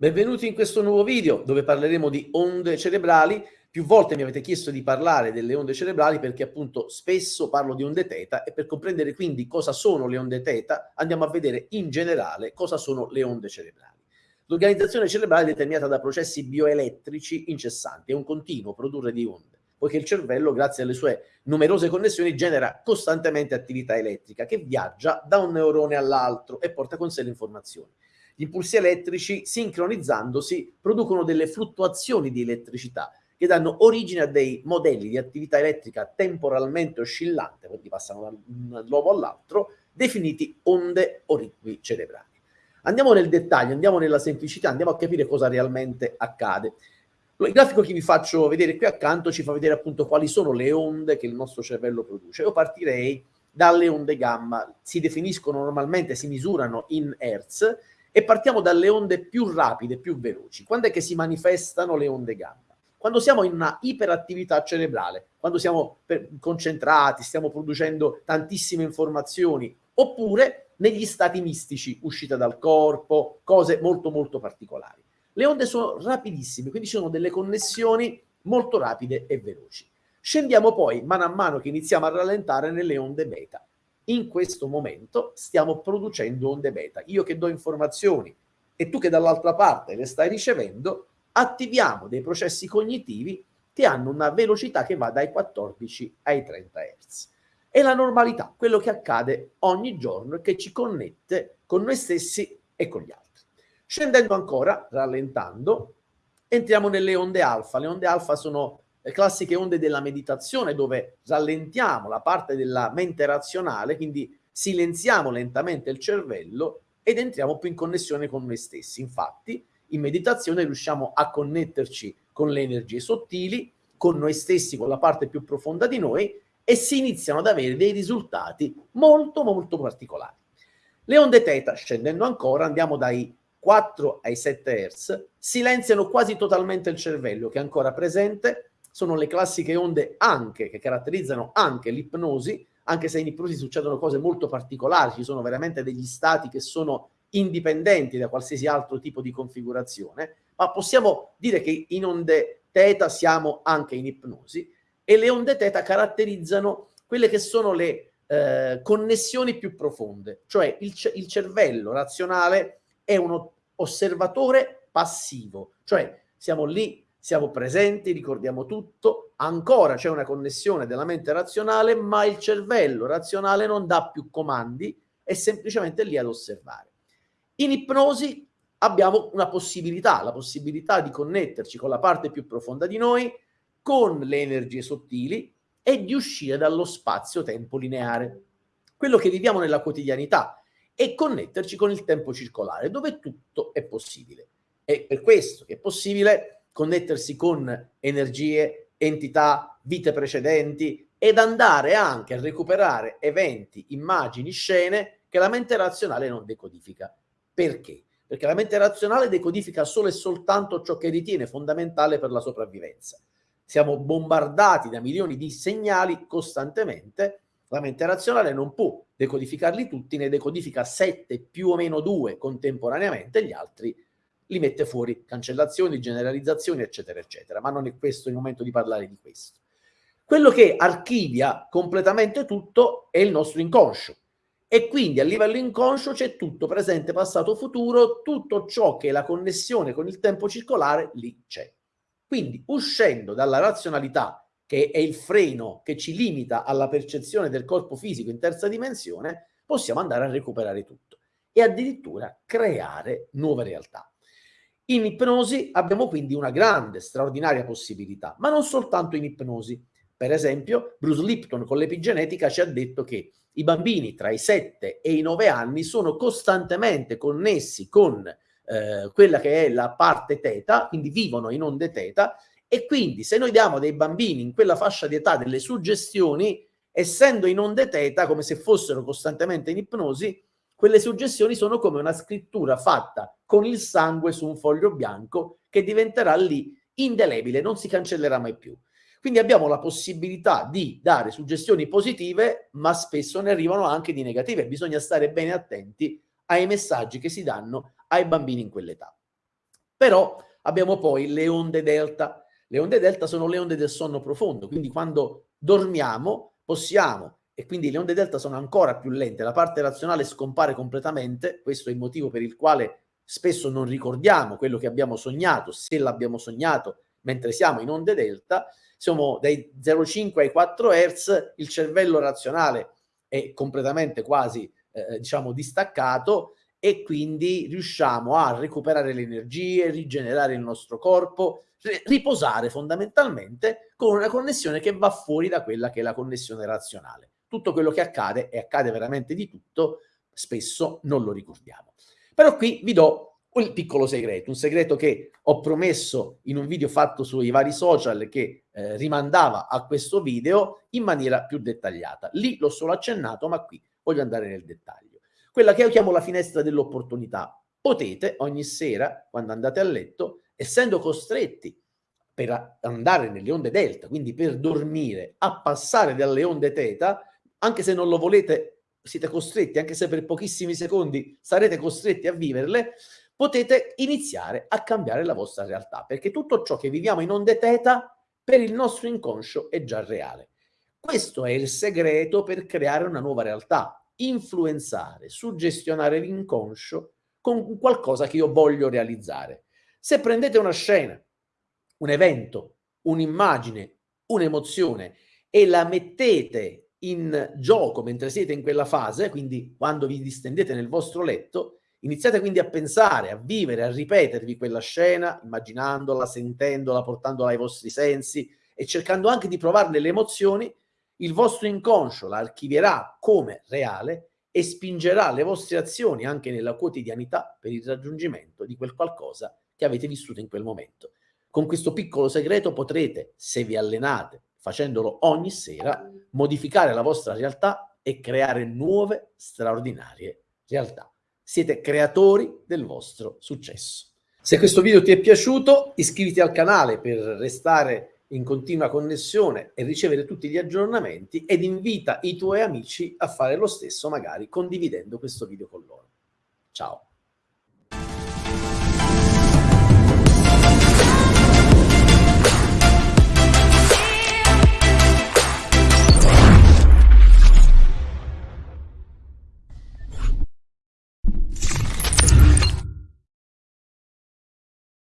Benvenuti in questo nuovo video dove parleremo di onde cerebrali. Più volte mi avete chiesto di parlare delle onde cerebrali perché appunto spesso parlo di onde teta e per comprendere quindi cosa sono le onde teta andiamo a vedere in generale cosa sono le onde cerebrali. L'organizzazione cerebrale è determinata da processi bioelettrici incessanti, è un continuo produrre di onde, poiché il cervello grazie alle sue numerose connessioni genera costantemente attività elettrica che viaggia da un neurone all'altro e porta con sé le informazioni. Gli impulsi elettrici, sincronizzandosi, producono delle fluttuazioni di elettricità che danno origine a dei modelli di attività elettrica temporalmente oscillante, quindi passano da un luogo all'altro, definiti onde o ritmi cerebrali. Andiamo nel dettaglio, andiamo nella semplicità, andiamo a capire cosa realmente accade. Il grafico che vi faccio vedere qui accanto ci fa vedere appunto quali sono le onde che il nostro cervello produce. Io partirei dalle onde gamma, si definiscono normalmente, si misurano in Hertz, e partiamo dalle onde più rapide, più veloci. Quando è che si manifestano le onde gamma? Quando siamo in una iperattività cerebrale, quando siamo concentrati, stiamo producendo tantissime informazioni, oppure negli stati mistici, uscita dal corpo, cose molto molto particolari. Le onde sono rapidissime, quindi ci sono delle connessioni molto rapide e veloci. Scendiamo poi, mano a mano che iniziamo a rallentare, nelle onde beta in questo momento stiamo producendo onde beta. Io che do informazioni e tu che dall'altra parte le stai ricevendo, attiviamo dei processi cognitivi che hanno una velocità che va dai 14 ai 30 Hz. È la normalità, quello che accade ogni giorno e che ci connette con noi stessi e con gli altri. Scendendo ancora, rallentando, entriamo nelle onde alfa. Le onde alfa sono le classiche onde della meditazione dove rallentiamo la parte della mente razionale, quindi silenziamo lentamente il cervello ed entriamo più in connessione con noi stessi. Infatti, in meditazione riusciamo a connetterci con le energie sottili, con noi stessi, con la parte più profonda di noi e si iniziano ad avere dei risultati molto molto particolari. Le onde teta, scendendo ancora, andiamo dai 4 ai 7 Hz, silenziano quasi totalmente il cervello che è ancora presente sono le classiche onde anche, che caratterizzano anche l'ipnosi, anche se in ipnosi succedono cose molto particolari, ci sono veramente degli stati che sono indipendenti da qualsiasi altro tipo di configurazione, ma possiamo dire che in onde teta siamo anche in ipnosi e le onde teta caratterizzano quelle che sono le eh, connessioni più profonde, cioè il, il cervello razionale è uno osservatore passivo, cioè siamo lì siamo presenti, ricordiamo tutto, ancora c'è una connessione della mente razionale, ma il cervello razionale non dà più comandi, è semplicemente lì ad osservare. In ipnosi abbiamo una possibilità, la possibilità di connetterci con la parte più profonda di noi, con le energie sottili e di uscire dallo spazio-tempo lineare, quello che viviamo nella quotidianità, e connetterci con il tempo circolare, dove tutto è possibile. È per questo che è possibile connettersi con energie, entità, vite precedenti ed andare anche a recuperare eventi, immagini, scene che la mente razionale non decodifica. Perché? Perché la mente razionale decodifica solo e soltanto ciò che ritiene fondamentale per la sopravvivenza. Siamo bombardati da milioni di segnali costantemente, la mente razionale non può decodificarli tutti, ne decodifica 7 più o meno 2 contemporaneamente, gli altri li mette fuori, cancellazioni, generalizzazioni, eccetera, eccetera. Ma non è questo il momento di parlare di questo. Quello che archivia completamente tutto è il nostro inconscio. E quindi a livello inconscio c'è tutto, presente, passato, futuro, tutto ciò che è la connessione con il tempo circolare, lì c'è. Quindi uscendo dalla razionalità, che è il freno che ci limita alla percezione del corpo fisico in terza dimensione, possiamo andare a recuperare tutto e addirittura creare nuove realtà. In ipnosi abbiamo quindi una grande, straordinaria possibilità, ma non soltanto in ipnosi. Per esempio, Bruce Lipton con l'epigenetica ci ha detto che i bambini tra i 7 e i 9 anni sono costantemente connessi con eh, quella che è la parte teta, quindi vivono in onde teta, e quindi se noi diamo dei bambini in quella fascia di età delle suggestioni, essendo in onde teta, come se fossero costantemente in ipnosi, quelle suggestioni sono come una scrittura fatta con il sangue su un foglio bianco che diventerà lì indelebile, non si cancellerà mai più. Quindi abbiamo la possibilità di dare suggestioni positive, ma spesso ne arrivano anche di negative. Bisogna stare bene attenti ai messaggi che si danno ai bambini in quell'età. Però abbiamo poi le onde delta. Le onde delta sono le onde del sonno profondo, quindi quando dormiamo possiamo, e quindi le onde delta sono ancora più lente, la parte razionale scompare completamente, questo è il motivo per il quale spesso non ricordiamo quello che abbiamo sognato, se l'abbiamo sognato mentre siamo in onde delta, siamo dai 0,5 ai 4 Hz, il cervello razionale è completamente quasi eh, diciamo distaccato e quindi riusciamo a recuperare le energie, rigenerare il nostro corpo, riposare fondamentalmente con una connessione che va fuori da quella che è la connessione razionale. Tutto quello che accade, e accade veramente di tutto, spesso non lo ricordiamo. Però qui vi do un piccolo segreto, un segreto che ho promesso in un video fatto sui vari social che eh, rimandava a questo video in maniera più dettagliata. Lì l'ho solo accennato, ma qui voglio andare nel dettaglio. Quella che io chiamo la finestra dell'opportunità. Potete ogni sera, quando andate a letto, essendo costretti per andare nelle onde delta, quindi per dormire, a passare dalle onde teta, anche se non lo volete, siete costretti, anche se per pochissimi secondi sarete costretti a viverle, potete iniziare a cambiare la vostra realtà, perché tutto ciò che viviamo in onde teta per il nostro inconscio è già reale. Questo è il segreto per creare una nuova realtà, influenzare, suggestionare l'inconscio con qualcosa che io voglio realizzare. Se prendete una scena, un evento, un'immagine, un'emozione e la mettete in gioco mentre siete in quella fase, quindi quando vi distendete nel vostro letto, Iniziate quindi a pensare, a vivere, a ripetervi quella scena, immaginandola, sentendola, portandola ai vostri sensi e cercando anche di provarne le emozioni, il vostro inconscio la archivierà come reale e spingerà le vostre azioni anche nella quotidianità per il raggiungimento di quel qualcosa che avete vissuto in quel momento. Con questo piccolo segreto potrete, se vi allenate facendolo ogni sera, modificare la vostra realtà e creare nuove straordinarie realtà siete creatori del vostro successo. Se questo video ti è piaciuto, iscriviti al canale per restare in continua connessione e ricevere tutti gli aggiornamenti ed invita i tuoi amici a fare lo stesso, magari condividendo questo video con loro. Ciao!